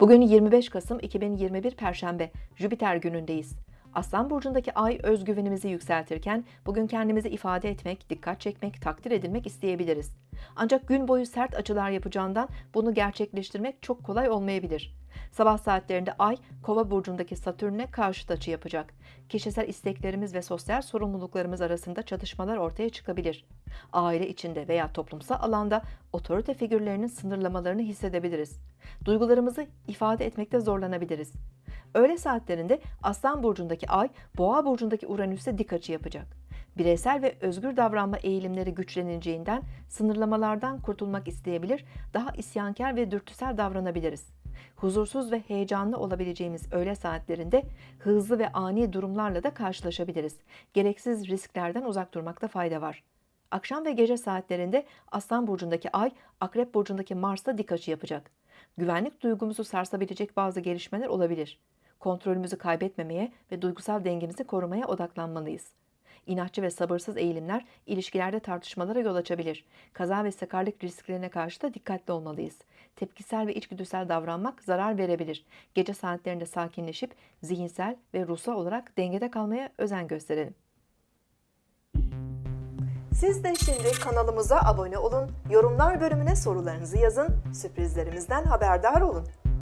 Bugün 25 Kasım 2021 Perşembe, Jüpiter günündeyiz. Aslan burcundaki ay özgüvenimizi yükseltirken bugün kendimizi ifade etmek, dikkat çekmek, takdir edilmek isteyebiliriz. Ancak gün boyu sert açılar yapacağından bunu gerçekleştirmek çok kolay olmayabilir. Sabah saatlerinde ay Kova burcundaki Satürn'e karşıt açı yapacak. Kişisel isteklerimiz ve sosyal sorumluluklarımız arasında çatışmalar ortaya çıkabilir. Aile içinde veya toplumsal alanda otorite figürlerinin sınırlamalarını hissedebiliriz. Duygularımızı ifade etmekte zorlanabiliriz. Öğle saatlerinde Aslan burcundaki Ay, Boğa burcundaki Uranüs'e dik açı yapacak. Bireysel ve özgür davranma eğilimleri güçleneceğinden sınırlamalardan kurtulmak isteyebilir, daha isyankar ve dürtüsel davranabiliriz. Huzursuz ve heyecanlı olabileceğimiz öğle saatlerinde hızlı ve ani durumlarla da karşılaşabiliriz. Gereksiz risklerden uzak durmakta fayda var. Akşam ve gece saatlerinde Aslan burcundaki Ay, Akrep burcundaki Mars'ta dik açı yapacak. Güvenlik duygumuzu sarsabilecek bazı gelişmeler olabilir. Kontrolümüzü kaybetmemeye ve duygusal dengemizi korumaya odaklanmalıyız. İnatçı ve sabırsız eğilimler ilişkilerde tartışmalara yol açabilir. Kaza ve sakarlık risklerine karşı da dikkatli olmalıyız. Tepkisel ve içgüdüsel davranmak zarar verebilir. Gece saatlerinde sakinleşip zihinsel ve ruhsal olarak dengede kalmaya özen gösterelim. Siz de şimdi kanalımıza abone olun, yorumlar bölümüne sorularınızı yazın, sürprizlerimizden haberdar olun.